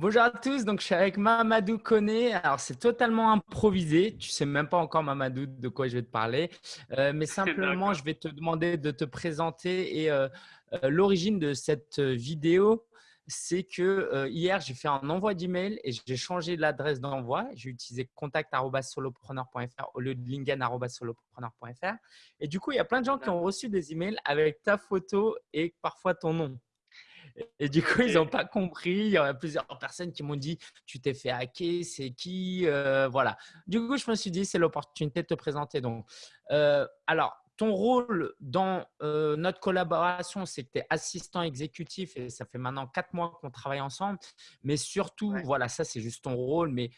bonjour à tous, donc je suis avec Mamadou Koné. Alors c'est totalement improvisé, tu sais même pas encore Mamadou de quoi je vais te parler, euh, mais simplement je vais te demander de te présenter et euh, euh, l'origine de cette vidéo, c'est que hier j'ai fait un envoi d'email et j'ai changé l'adresse d'envoi. J'ai utilisé contact@solopreneur.fr au lieu de lingen@solopreneur.fr et du coup il y a plein de gens qui ont reçu des emails avec ta photo et parfois ton nom. Et du coup, ils n'ont pas compris. Il y a plusieurs personnes qui m'ont dit Tu t'es fait hacker, c'est qui euh, Voilà. Du coup, je me suis dit C'est l'opportunité de te présenter. Donc, euh, alors, ton rôle dans euh, notre collaboration, c'est que tu es assistant exécutif et ça fait maintenant quatre mois qu'on travaille ensemble. Mais surtout, voilà, ça, c'est juste ton rôle. Mais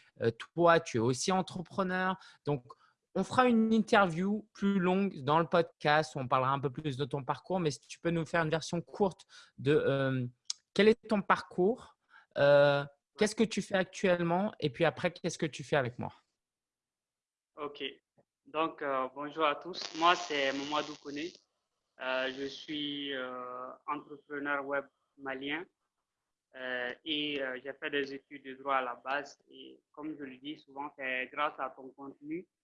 toi, tu es aussi entrepreneur. Donc, on fera une interview plus longue dans le podcast on parlera un peu plus de ton parcours, mais si tu peux nous faire une version courte de euh, quel est ton parcours, euh, qu'est-ce que tu fais actuellement et puis après, qu'est-ce que tu fais avec moi? Ok. Donc, euh, bonjour à tous. Moi, c'est Mamadou Kone. je suis entrepreneur web malien et j'ai fait des études de droit à la base. Et comme je le dis souvent, c'est grâce à ton contenu euh,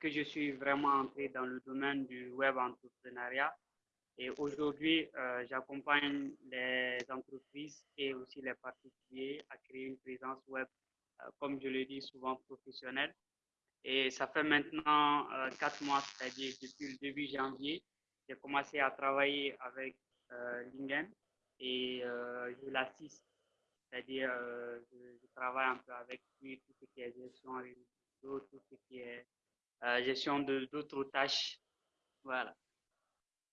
que je suis vraiment entré dans le domaine du web entrepreneuriat. Et aujourd'hui, euh, j'accompagne les entreprises et aussi les particuliers à créer une présence web, euh, comme je le dis souvent, professionnelle. Et ça fait maintenant quatre mois, c'est-à-dire depuis le début janvier, j'ai commencé à travailler avec Lingen et je l'assiste. C'est-à-dire, je, travaille un peu avec lui, tout ce qui est gestion tout ce qui est euh, gestion d'autres tâches. Voilà.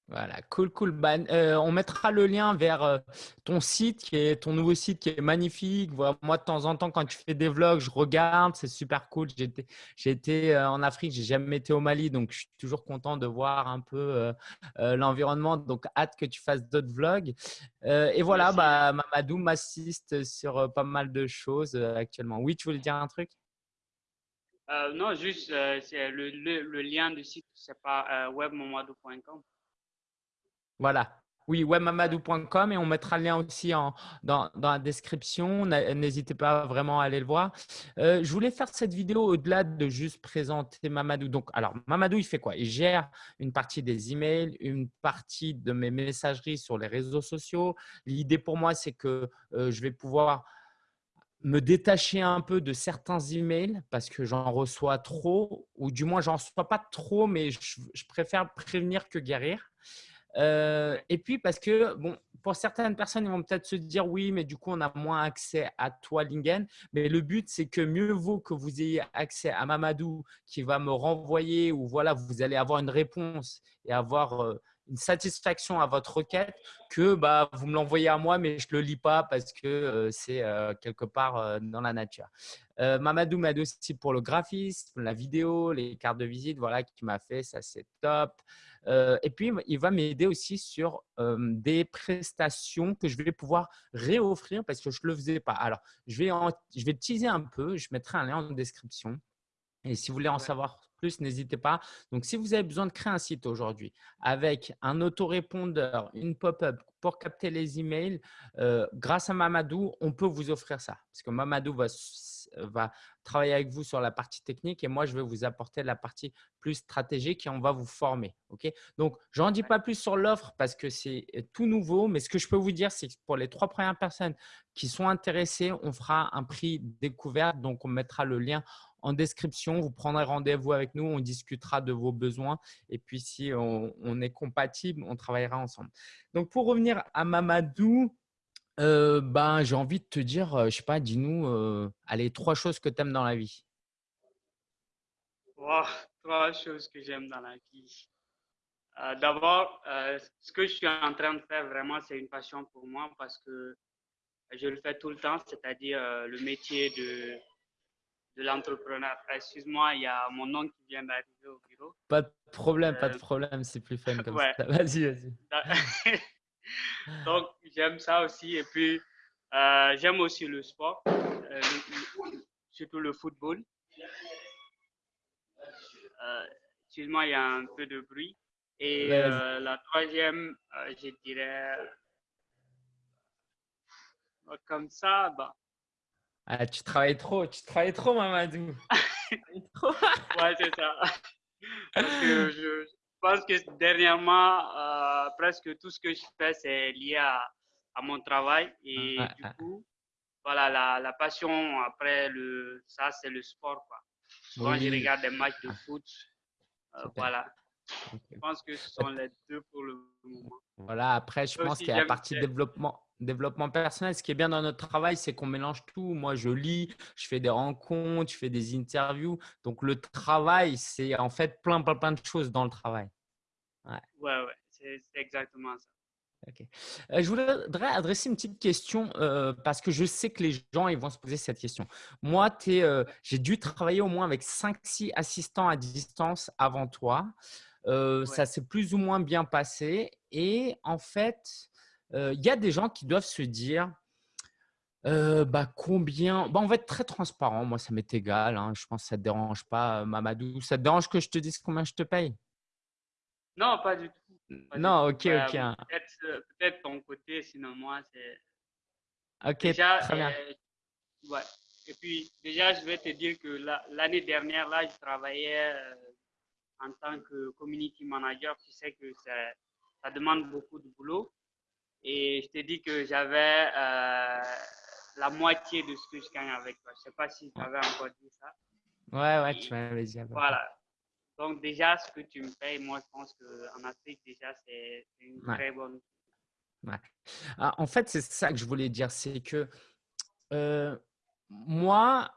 Voilà, cool, cool. Bah, euh, on mettra le lien vers euh, ton site, qui est ton nouveau site qui est magnifique. moi, de temps en temps, quand tu fais des vlogs, je regarde, c'est super cool. J'ai été, en Afrique, j'ai jamais été au Mali, donc je suis toujours content de voir un peu l'environnement. Donc, hâte que tu fasses d'autres vlogs. et voilà, bah, Mamadou m'assiste sur pas mal de choses actuellement. Oui, tu voulais dire un truc? Euh, non, juste euh, c'est le, le, lien du site, c'est pas euh, webmamadou.com. Voilà. Oui, webmamadou.com et on mettra le lien aussi en, dans, dans, la description. N'hésitez pas vraiment à aller le voir. je voulais faire cette vidéo au-delà de juste présenter Mamadou. Donc, alors, Mamadou, il fait quoi? Il gère une partie des emails, une partie de mes messageries sur les réseaux sociaux. L'idée pour moi, c'est que je vais pouvoir me détacher un peu de certains emails parce que j'en reçois trop, ou du moins, j'en reçois pas trop, mais je, préfère prévenir que guérir. Euh, et puis parce que, bon, pour certaines personnes, ils vont peut-être se dire oui, mais du coup, on a moins accès à toi, Lingen. Mais le but, c'est que mieux vaut que vous ayez accès à Mamadou qui va me renvoyer ou voilà, vous allez avoir une réponse et avoir euh, une satisfaction à votre requête que bah, vous me l'envoyez à moi, mais je ne le lis pas parce que euh, c'est euh, quelque part euh, dans la nature. Mamadou m'aide aussi pour le graphisme, la vidéo, les cartes de visite, voilà, qui m'a fait, ça c'est top. et puis, il va m'aider aussi sur des prestations que je vais pouvoir réoffrir parce que je ne le faisais pas. Alors, je vais, je vais teaser un peu, je mettrai un lien en description. Et si vous voulez en savoir plus, n'hésitez pas. Donc, si vous avez besoin de créer un site aujourd'hui avec un autorépondeur, une pop-up pour capter les emails, euh, grâce à Mamadou, on peut vous offrir ça. Parce que Mamadou va, va travailler avec vous sur la partie technique et moi, je vais vous apporter la partie plus stratégique et on va vous former. Ok? Donc, je n'en dis pas plus sur l'offre parce que c'est tout nouveau. Mais ce que je peux vous dire, c'est que pour les trois premières personnes qui sont intéressées, on fera un prix découvert. Donc, on mettra le lien en description. Vous prendrez rendez-vous avec nous, on discutera de vos besoins et puis si on, est compatible, on travaillera ensemble. Donc, pour revenir à Mamadou, euh, ben, j'ai envie de te dire, euh, je sais pas, dis-nous, euh, allez, trois choses que tu aimes dans la vie. trois choses que j'aime dans la vie. D'abord, ce que je suis en train de faire vraiment, c'est une passion pour moi parce que je le fais tout le temps, c'est-à-dire le métier de de l'entrepreneur. Excuse-moi, il y a mon oncle qui vient d'arriver au bureau. Pas de problème, pas de euh, problème, c'est plus fun comme ça. Vas-y, vas-y. Donc, j'aime ça aussi. Et puis, euh, j'aime aussi le sport, euh, surtout le football. Excuse-moi, il y a un peu de bruit. Et la troisième, je dirais, comme ça, bah, Ah, tu travailles trop, tu travailles trop, Mamadou. ouais, c'est ça. Parce que je pense que dernièrement, euh, presque tout ce que je fais, c'est lié à, à, mon travail. Et du coup, voilà, la, la, passion après le, ça, c'est le sport. Quoi. Souvent, je regarde des matchs de foot. Euh, voilà. Je pense que ce sont les deux pour le moment. Voilà, après, je pense qu'il y a la partie développement, développement personnel. Ce qui est bien dans notre travail, c'est qu'on mélange tout. Moi, je lis, je fais des rencontres, je fais des interviews. Donc, le travail, c'est en fait plein, plein, plein de choses dans le travail. Ouais, ouais, ouais c'est exactement ça. Euh, je voudrais adresser une petite question euh, parce que je sais que les gens ils vont se poser cette question. Moi, euh, j'ai dû travailler au moins avec 5-6 assistants à distance avant toi. Ça s'est plus ou moins bien passé. Et en fait, il y a des gens qui doivent se dire bah, combien bah, On va être très transparent. Moi, ça m'est égal. Hein. Je pense que ça ne te dérange pas, Mamadou. Ça te dérange que je te dise combien je te paye? Non, pas du tout. Non, ok, bah, ok. Hein. Peut-être ton côté, sinon moi, c'est. Ok, déjà, très bien. ouais. Et puis, déjà, je vais te dire que l'année dernière, là, je travaillais en tant que community manager. Tu sais que ça demande beaucoup de boulot. Et je t'ai dit que j'avais euh, la moitié de ce que je gagne avec toi. Je ne sais pas si tu avais encore dit ça. Ouais, ouais, tu m'avais dit. Voilà. Donc, déjà, ce que tu me payes, moi, je pense qu'en Afrique, déjà, c'est une très bonne. Ouais. Ah, en fait, c'est ça que je voulais dire. C'est que euh, moi,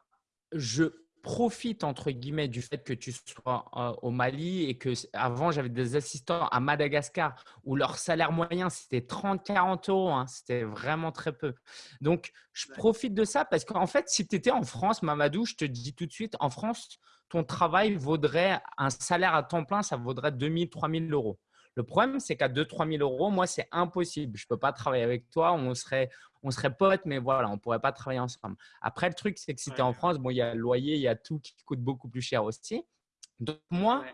je profite entre guillemets du fait que tu sois euh, au Mali et que avant j'avais des assistants à Madagascar où leur salaire moyen c'était 30-40 euros, hein. c'était vraiment très peu. Donc je profite de ça parce qu'en fait si tu étais en France, Mamadou, je te dis tout de suite, en France, ton travail vaudrait un salaire à temps plein, ça vaudrait 2000, 3000 euros. Le problème, c'est qu'à 2-3 000 euros, moi, c'est impossible. Je ne peux pas travailler avec toi. On serait, on serait potes, mais voilà, on ne pourrait pas travailler ensemble. Après, le truc, c'est que si tu es en France, bon, il y a le loyer, il y a tout qui coûte beaucoup plus cher aussi. Donc, moi,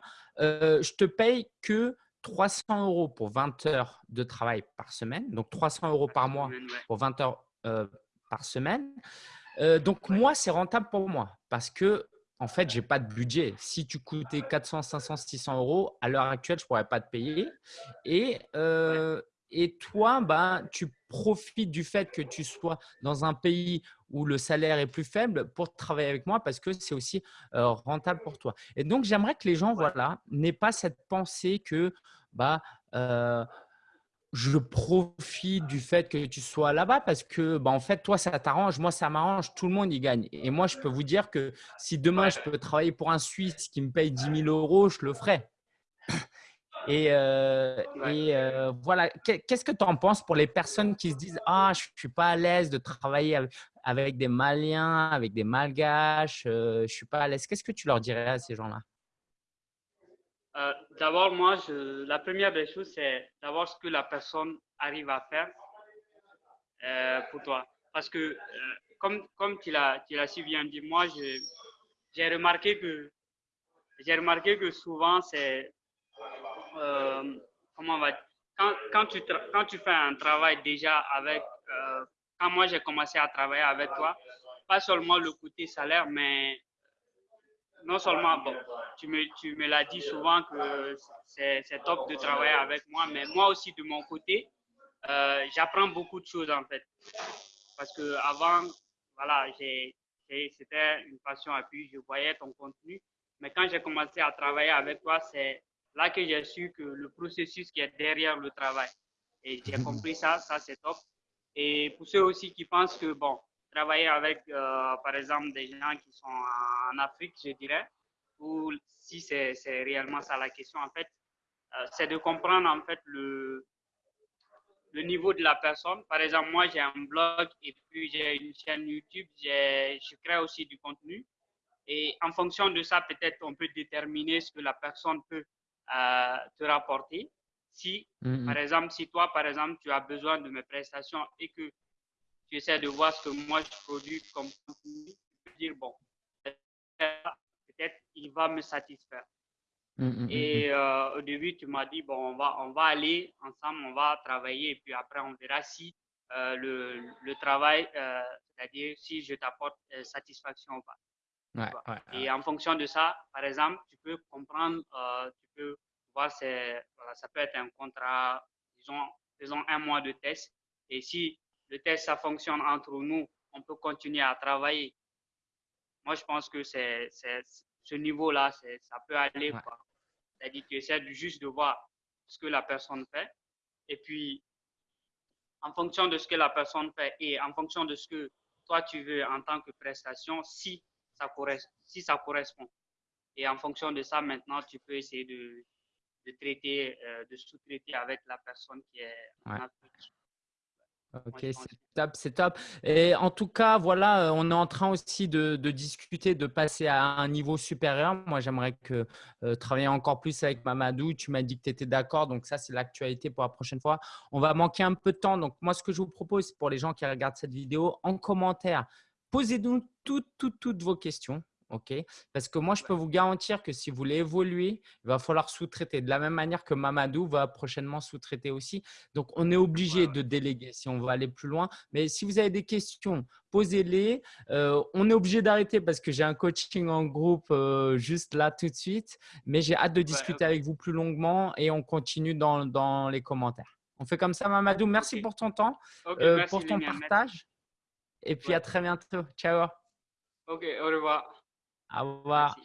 euh, je te paye que 300 euros pour 20 heures de travail par semaine. Donc, 300 euros par mois pour 20 heures euh, par semaine. Euh, donc, moi, c'est rentable pour moi parce que en fait, je n'ai pas de budget. Si tu coûtais 400, 500, 600 euros, à l'heure actuelle, je pourrais pas te payer. Et, euh, et toi, bah, tu profites du fait que tu sois dans un pays où le salaire est plus faible pour travailler avec moi parce que c'est aussi euh, rentable pour toi. Et donc, j'aimerais que les gens voilà, n'aient pas cette pensée que bah, euh, je profite du fait que tu sois là-bas parce que, bah, en fait, toi, ça t'arrange, moi, ça m'arrange, tout le monde y gagne. Et moi, je peux vous dire que si demain, je peux travailler pour un Suisse qui me paye 10 000 euros, je le ferai. Et, euh, euh, voilà, qu'est-ce que tu en penses pour les personnes qui se disent Ah, je ne suis pas à l'aise de travailler avec, des Maliens, avec des Malgaches, euh, je ne suis pas à l'aise. Qu'est-ce que tu leur dirais à ces gens-là? Euh, d'abord, moi, la première des choses, c'est d'abord ce que la personne arrive à faire euh, pour toi. Parce que, euh, comme, comme tu l'as si bien dit, moi, j'ai remarqué que j'ai remarqué que souvent, c'est comment on va quand, quand, tu quand tu fais un travail déjà avec quand moi j'ai commencé à travailler avec toi, pas seulement le côté salaire, mais non seulement, bon, tu me, tu me l'as dit souvent que c'est top de travailler avec moi, mais moi aussi de mon côté, euh, j'apprends beaucoup de choses en fait. Parce que avant, voilà, c'était une passion et puis je voyais ton contenu. Mais quand j'ai commencé à travailler avec toi, c'est là que j'ai su que le processus qui est derrière le travail. Et j'ai compris ça, ça c'est top. Et pour ceux aussi qui pensent que, bon, travailler avec, euh, par exemple, des gens qui sont en Afrique, je dirais, ou si c'est réellement ça la question, en fait, euh, c'est de comprendre en fait le, le niveau de la personne. Par exemple, moi, j'ai un blog et puis j'ai une chaîne YouTube, je crée aussi du contenu. Et en fonction de ça, peut-être on peut déterminer ce que la personne peut euh, te rapporter. Si, mm-hmm. par exemple, si toi, par exemple, tu as besoin de mes prestations et que tu essaies de voir ce que moi je produis comme contenu, tu peux dire, bon, peut-être il va me satisfaire. Hum, hum, hum, et euh, au début, tu m'as dit, bon, on va, on va aller ensemble, on va travailler, et puis après, on verra si le, le, travail, c'est-à-dire si je t'apporte satisfaction ou pas. Ouais, Et en fonction de ça, par exemple, tu peux comprendre, tu peux voir, voilà, ça peut être un contrat, disons, faisons un mois de test. Et si le test, ça fonctionne entre nous, on peut continuer à travailler. Moi, je pense que c'est ce niveau-là, ça peut aller. C'est-à-dire que essaies juste de voir ce que la personne fait. Et puis, en fonction de ce que la personne fait et en fonction de ce que toi tu veux en tant que prestation, si ça, correspond, si ça correspond. Et en fonction de ça, maintenant, tu peux essayer de, de traiter, euh, de sous-traiter avec la personne qui est en Afrique. Ok, c'est top, c'est top. Et en tout cas, voilà, euh, on est en train aussi de, discuter, de passer à un niveau supérieur. Moi, j'aimerais que euh, travailler encore plus avec Mamadou. Tu m'as dit que tu étais d'accord, donc ça, c'est l'actualité pour la prochaine fois. On va manquer un peu de temps. Donc, moi, ce que je vous propose pour les gens qui regardent cette vidéo, en commentaire, posez-nous toutes, toutes, toutes vos questions. OK? Parce que moi, je peux vous garantir que si vous voulez évoluer, il va falloir sous-traiter. De la même manière que Mamadou va prochainement sous-traiter aussi. Donc, on est obligé de déléguer si on veut aller plus loin. Mais si vous avez des questions, posez-les. Euh, on est obligé d'arrêter parce que j'ai un coaching en groupe euh, juste là tout de suite. Mais j'ai hâte de discuter avec vous plus longuement et on continue dans, les commentaires. On fait comme ça, Mamadou? Merci pour ton temps, euh, pour ton partage. Et puis à très bientôt. Ciao. Ok, au revoir. Au revoir.